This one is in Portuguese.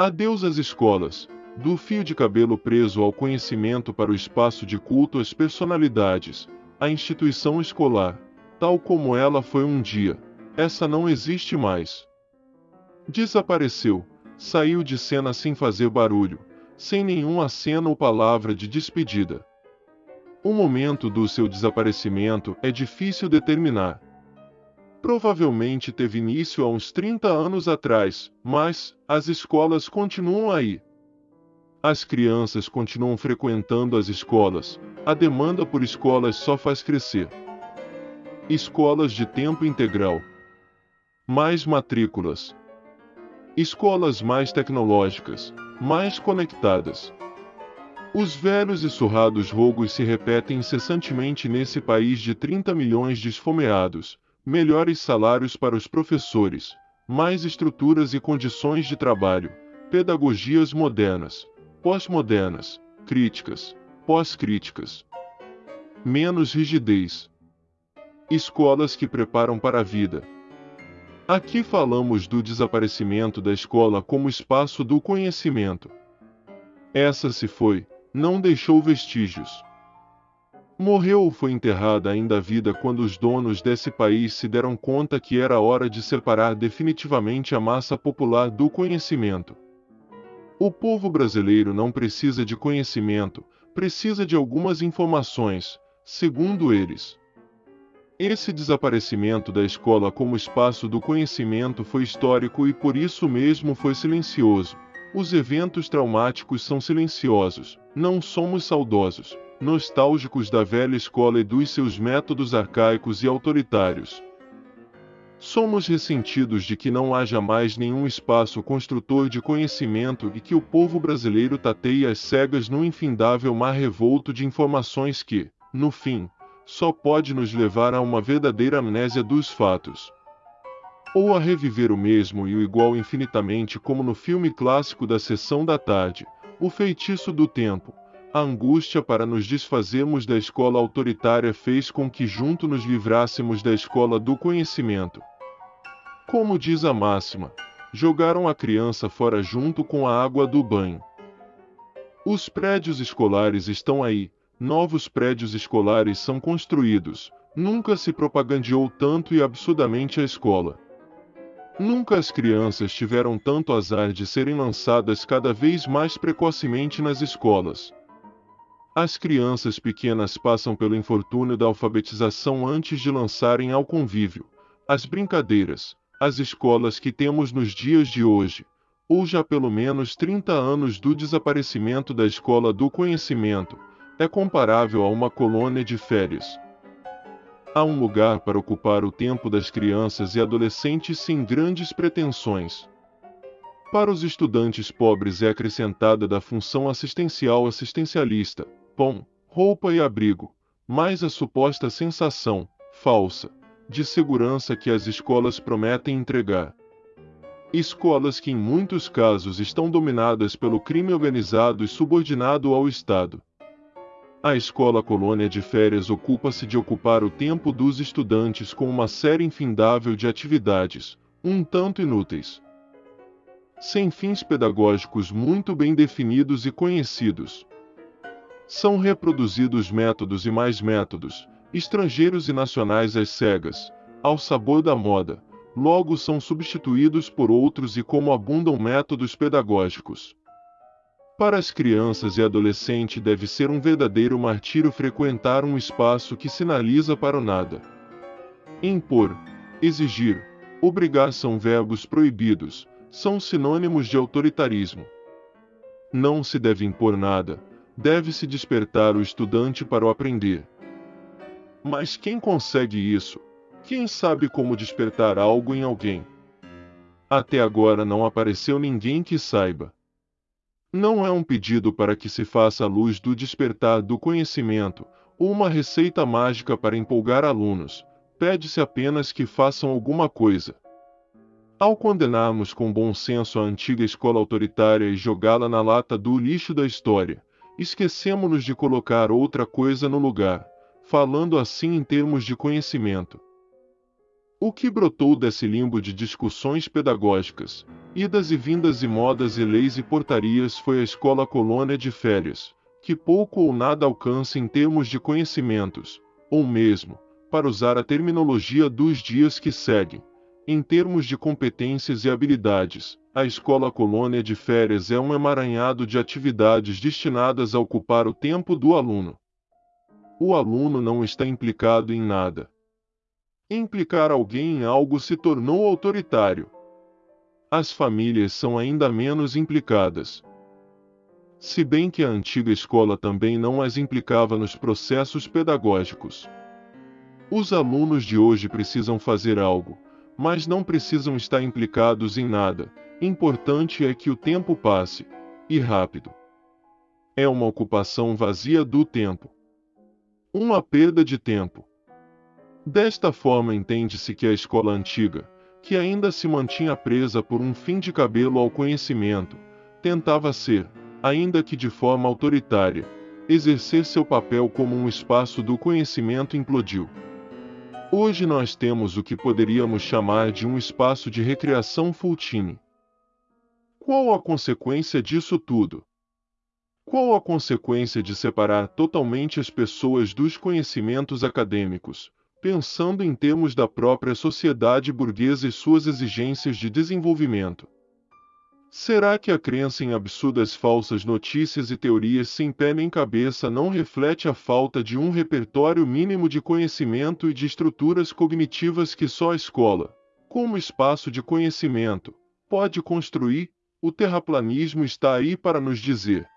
Adeus às escolas, do fio de cabelo preso ao conhecimento para o espaço de culto às personalidades, a instituição escolar, tal como ela foi um dia, essa não existe mais. Desapareceu, saiu de cena sem fazer barulho, sem nenhum aceno ou palavra de despedida. O momento do seu desaparecimento é difícil determinar. Provavelmente teve início há uns 30 anos atrás, mas as escolas continuam aí. As crianças continuam frequentando as escolas, a demanda por escolas só faz crescer. Escolas de tempo integral. Mais matrículas. Escolas mais tecnológicas, mais conectadas. Os velhos e surrados rogos se repetem incessantemente nesse país de 30 milhões de esfomeados, melhores salários para os professores, mais estruturas e condições de trabalho, pedagogias modernas, pós-modernas, críticas, pós-críticas. Menos rigidez. Escolas que preparam para a vida. Aqui falamos do desaparecimento da escola como espaço do conhecimento. Essa se foi, não deixou vestígios. Morreu ou foi enterrada ainda a vida quando os donos desse país se deram conta que era hora de separar definitivamente a massa popular do conhecimento. O povo brasileiro não precisa de conhecimento, precisa de algumas informações, segundo eles. Esse desaparecimento da escola como espaço do conhecimento foi histórico e por isso mesmo foi silencioso. Os eventos traumáticos são silenciosos, não somos saudosos, nostálgicos da velha escola e dos seus métodos arcaicos e autoritários. Somos ressentidos de que não haja mais nenhum espaço construtor de conhecimento e que o povo brasileiro tateie as cegas num infindável mar revolto de informações que, no fim, só pode nos levar a uma verdadeira amnésia dos fatos. Ou a reviver o mesmo e o igual infinitamente como no filme clássico da sessão da tarde, O Feitiço do Tempo. A angústia para nos desfazermos da escola autoritária fez com que junto nos livrássemos da escola do conhecimento. Como diz a máxima, jogaram a criança fora junto com a água do banho. Os prédios escolares estão aí, novos prédios escolares são construídos, nunca se propagandeou tanto e absurdamente a escola. Nunca as crianças tiveram tanto azar de serem lançadas cada vez mais precocemente nas escolas. As crianças pequenas passam pelo infortúnio da alfabetização antes de lançarem ao convívio, as brincadeiras, as escolas que temos nos dias de hoje, ou já pelo menos 30 anos do desaparecimento da escola do conhecimento, é comparável a uma colônia de férias. Há um lugar para ocupar o tempo das crianças e adolescentes sem grandes pretensões. Para os estudantes pobres é acrescentada da função assistencial assistencialista, pão, roupa e abrigo, mais a suposta sensação, falsa, de segurança que as escolas prometem entregar. Escolas que em muitos casos estão dominadas pelo crime organizado e subordinado ao Estado. A escola colônia de férias ocupa-se de ocupar o tempo dos estudantes com uma série infindável de atividades, um tanto inúteis. Sem fins pedagógicos muito bem definidos e conhecidos. São reproduzidos métodos e mais métodos, estrangeiros e nacionais às cegas, ao sabor da moda, logo são substituídos por outros e como abundam métodos pedagógicos. Para as crianças e adolescentes deve ser um verdadeiro martírio frequentar um espaço que sinaliza para o nada. Impor, exigir, obrigar são verbos proibidos, são sinônimos de autoritarismo. Não se deve impor nada, deve-se despertar o estudante para o aprender. Mas quem consegue isso? Quem sabe como despertar algo em alguém? Até agora não apareceu ninguém que saiba. Não é um pedido para que se faça a luz do despertar do conhecimento, ou uma receita mágica para empolgar alunos, pede-se apenas que façam alguma coisa. Ao condenarmos com bom senso a antiga escola autoritária e jogá-la na lata do lixo da história, esquecemos-nos de colocar outra coisa no lugar, falando assim em termos de conhecimento. O que brotou desse limbo de discussões pedagógicas, idas e vindas e modas e leis e portarias foi a escola colônia de férias, que pouco ou nada alcança em termos de conhecimentos, ou mesmo, para usar a terminologia dos dias que seguem, em termos de competências e habilidades, a escola colônia de férias é um emaranhado de atividades destinadas a ocupar o tempo do aluno. O aluno não está implicado em nada. Implicar alguém em algo se tornou autoritário. As famílias são ainda menos implicadas. Se bem que a antiga escola também não as implicava nos processos pedagógicos. Os alunos de hoje precisam fazer algo, mas não precisam estar implicados em nada, Importante é que o tempo passe, e rápido. É uma ocupação vazia do tempo. Uma perda de tempo. Desta forma entende-se que a escola antiga, que ainda se mantinha presa por um fim de cabelo ao conhecimento, tentava ser, ainda que de forma autoritária, exercer seu papel como um espaço do conhecimento implodiu. Hoje nós temos o que poderíamos chamar de um espaço de recreação full time. Qual a consequência disso tudo? Qual a consequência de separar totalmente as pessoas dos conhecimentos acadêmicos, pensando em termos da própria sociedade burguesa e suas exigências de desenvolvimento? Será que a crença em absurdas falsas notícias e teorias sem pé nem cabeça não reflete a falta de um repertório mínimo de conhecimento e de estruturas cognitivas que só a escola, como espaço de conhecimento, pode construir? O terraplanismo está aí para nos dizer: